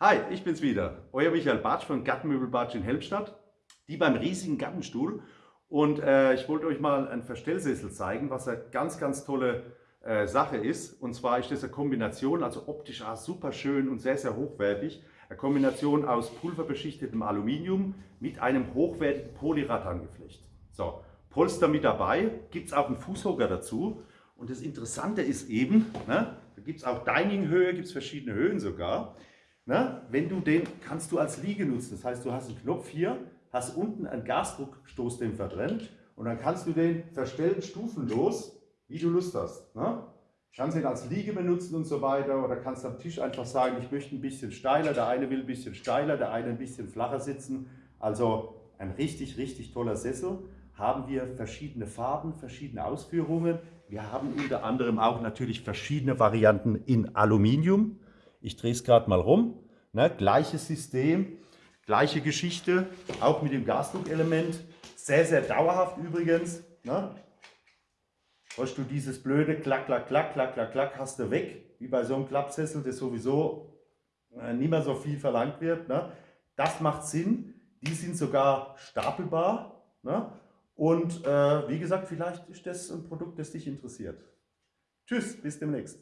Hi, ich bin's wieder, euer Michael Bartsch von Gartenmöbel Bartsch in Helmstadt, die beim riesigen Gartenstuhl. Und äh, ich wollte euch mal einen Verstellsessel zeigen, was eine ganz, ganz tolle äh, Sache ist. Und zwar ist das eine Kombination, also optisch auch super schön und sehr, sehr hochwertig. Eine Kombination aus pulverbeschichtetem Aluminium mit einem hochwertigen Polyratangeflecht. So, Polster mit dabei, gibt es auch einen Fußhocker dazu. Und das Interessante ist eben, ne, da gibt es auch Dining-Höhe, gibt es verschiedene Höhen sogar. Ne? Wenn du den, kannst du als Liege nutzen. Das heißt, du hast einen Knopf hier, hast unten einen Gasdruckstoßdämpfer drin und dann kannst du den verstellen stufenlos, wie du Lust hast. Ne? Kannst ihn als Liege benutzen und so weiter oder kannst am Tisch einfach sagen, ich möchte ein bisschen steiler, der eine will ein bisschen steiler, der eine ein bisschen flacher sitzen. Also ein richtig, richtig toller Sessel. Haben wir verschiedene Farben, verschiedene Ausführungen. Wir haben unter anderem auch natürlich verschiedene Varianten in Aluminium. Ich drehe es gerade mal rum. Ne, gleiches System, gleiche Geschichte, auch mit dem Gasdruckelement. Sehr, sehr dauerhaft übrigens. Ne? Hast du dieses blöde Klack, Klack, Klack, Klack, Klack, Klack, hast du weg, wie bei so einem Klappsessel, das sowieso äh, nicht mehr so viel verlangt wird. Ne? Das macht Sinn. Die sind sogar stapelbar. Ne? Und äh, wie gesagt, vielleicht ist das ein Produkt, das dich interessiert. Tschüss, bis demnächst.